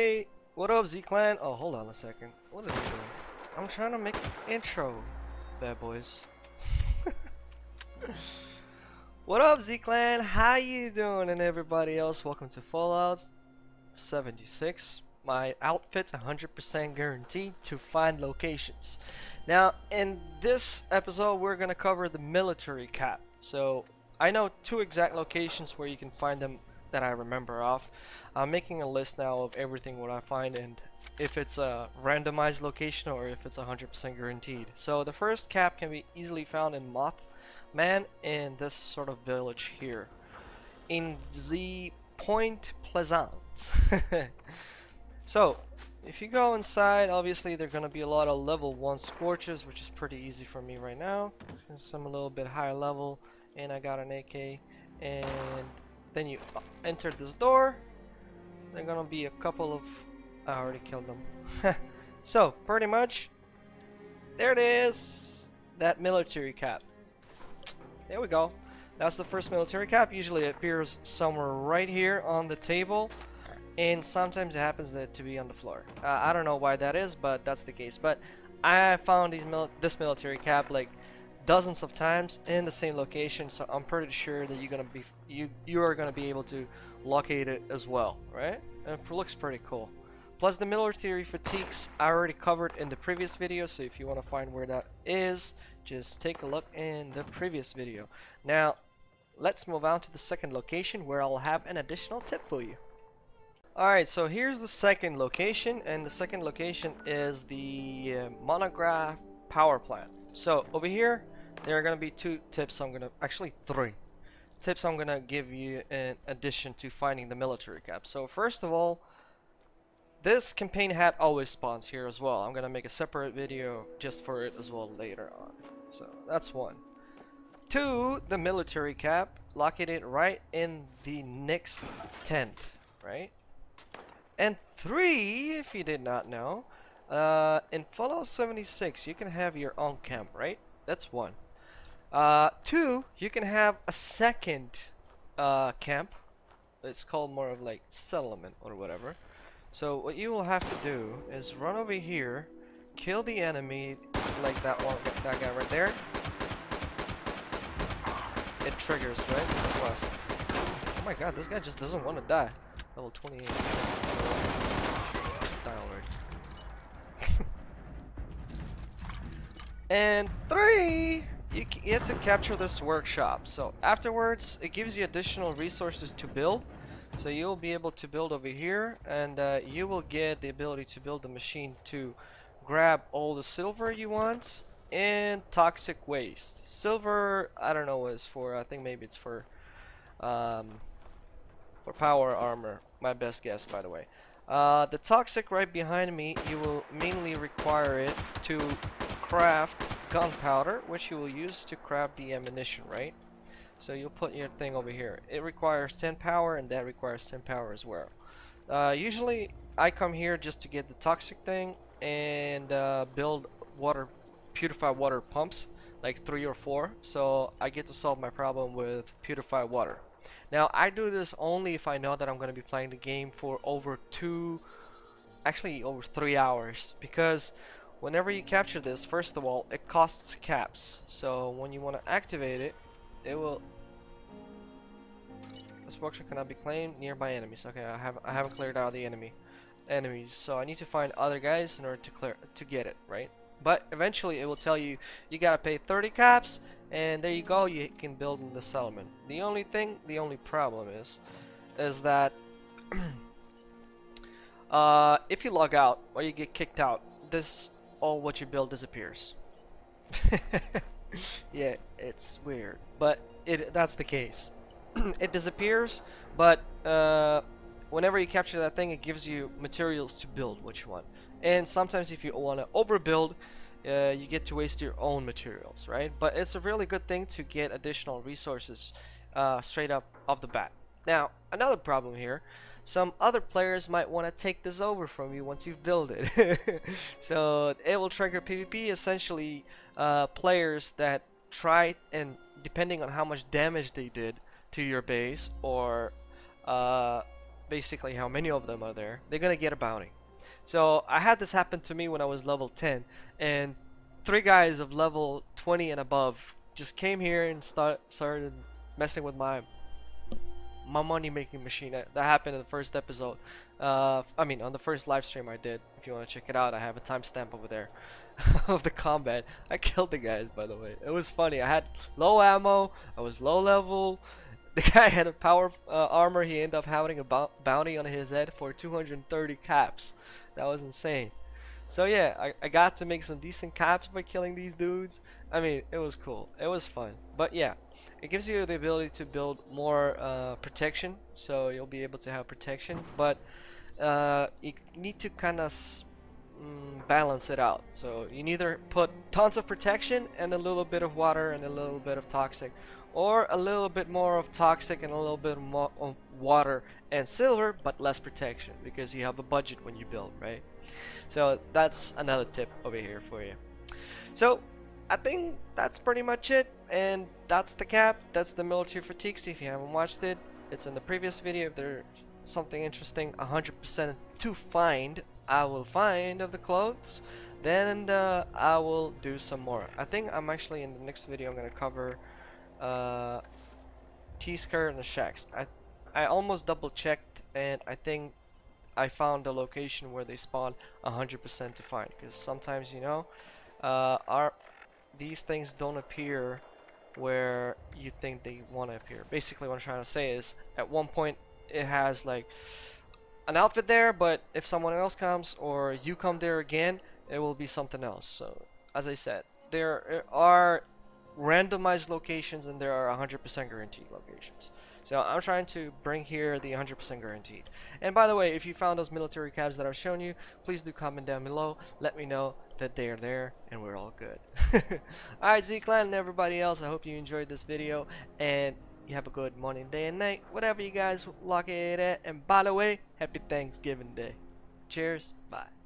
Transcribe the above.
Hey, what up Z-Clan? Oh, hold on a second. What is he doing? I'm trying to make an intro, bad boys. what up Z-Clan? How you doing and everybody else? Welcome to Fallout 76. My outfit's 100% guaranteed to find locations. Now, in this episode, we're gonna cover the military cap. So, I know two exact locations where you can find them that I remember off. I'm making a list now of everything what I find and if it's a randomized location or if it's 100% guaranteed. So the first cap can be easily found in Mothman in this sort of village here. In the Point Pleasant. so if you go inside, obviously there are going to be a lot of level 1 scorches, which is pretty easy for me right now. Since I'm a little bit higher level and I got an AK. And then you enter this door. They're gonna be a couple of I already killed them. So pretty much there it is that military cap. There we go. That's the first military cap. Usually it appears somewhere right here on the table and sometimes it happens that to be on the floor. Uh, I don't know why that is but that's the case. But I found mil this military cap like dozens of times in the same location so I'm pretty sure that you're gonna be you you are gonna be able to locate it as well right? And it looks pretty cool. Plus the military fatigues I already covered in the previous video so if you want to find where that is just take a look in the previous video. Now let's move on to the second location where I'll have an additional tip for you. Alright, so here's the second location, and the second location is the uh, Monongah power plant. So over here, there are going to be two tips I'm going to, actually three tips I'm going to give you in addition to finding the military cap. So first of all, this campaign hat always spawns here as well. I'm going to make a separate video just for it as well later on. So that's one. Two, the military cap located right in the next tent, right? And three, if you did not know, uh, in Fallout 76, you can have your own camp, right? That's one. Uh, two, you can have a second uh, camp. It's called more of like settlement or whatever. So what you will have to do is run over here, kill the enemy like that one, that guy right there. It triggers, right? Quest. Oh my god, this guy just doesn't want to die. Level 28. Die and three, you get to capture this workshop. So afterwards, it gives you additional resources to build. So you'll be able to build over here, and uh, you will get the ability to build the machine to grab all the silver you want and toxic waste. Silver, I don't know what it's for. I think maybe it's for um, for power armor. My best guess, by the way. Uh, the toxic right behind me, you will mainly require it to craft gunpowder, which you will use to craft the ammunition, right? So you'll put your thing over here. It requires 10 power, and that requires 10 power as well. Uh, usually, I come here just to get the toxic thing and uh, build water, purified water pumps, like three or four. So I get to solve my problem with purified water. Now, I do this only if I know that I'm going to be playing the game for over two, actually over three hours, because whenever you capture this, first of all, it costs caps. So when you want to activate it, it will. This workshop cannot be claimed nearby enemies. Okay, I have I haven't cleared out the enemy enemies, so I need to find other guys in order to clear to get it right. But eventually, it will tell you you gotta pay 30 caps, and there you go. You can build in the settlement. The only thing, the only problem is, is that. uh, if you log out or you get kicked out, this all what you build disappears. yeah, it's weird, but it that's the case. it disappears, but uh, whenever you capture that thing, it gives you materials to build what you want. And sometimes if you want to overbuild, uh, you get to waste your own materials, right? But it's a really good thing to get additional resources uh, straight up off the bat. Now, another problem here some other players might want to take this over from you once you've built it. so it will trigger PvP essentially uh, players that try and depending on how much damage they did to your base or uh, basically how many of them are there, they're gonna get a bounty. So I had this happen to me when I was level 10, and three guys of level 20 and above just came here and start started messing with my my money making machine. That happened in the first episode. Uh, I mean, on the first live stream I did. If you want to check it out, I have a timestamp over there of the combat. I killed the guys, by the way. It was funny. I had low ammo. I was low level. The guy had a power uh, armor. He ended up having a bounty on his head for 230 caps. That was insane. So yeah, I, I got to make some decent caps by killing these dudes. I mean, it was cool. It was fun. But yeah, it gives you the ability to build more uh, protection. So you'll be able to have protection. But uh, you need to kind of mm, balance it out. So you either put tons of protection and a little bit of water and a little bit of toxic. Or a little bit more of toxic and a little bit more of water and silver, but less protection because you have a budget when you build, right? So that's another tip over here for you. So I think that's pretty much it. And that's the cap. That's the military fatigues. If you haven't watched it, it's in the previous video. If there's something interesting, 100% to find, I will find of the clothes. Then uh, I will do some more. I think I'm actually in the next video. I'm gonna cover uh, T-skirt and the shacks. I I almost double checked, and I think I found the location where they spawn 100% to find because sometimes you know uh, our these things don't appear where you think they want to appear basically what I'm trying to say is at one point it has like an outfit there but if someone else comes or you come there again it will be something else so as I said there are randomized locations and there are 100% guaranteed locations so I'm trying to bring here the 100% guaranteed. And by the way, if you found those military cabs that I've shown you, please do comment down below. Let me know that they are there and we're all good. Alright, Z-Clan and everybody else, I hope you enjoyed this video and you have a good morning, day, and night, whatever you guys lock it at. And by the way, happy Thanksgiving Day. Cheers, bye.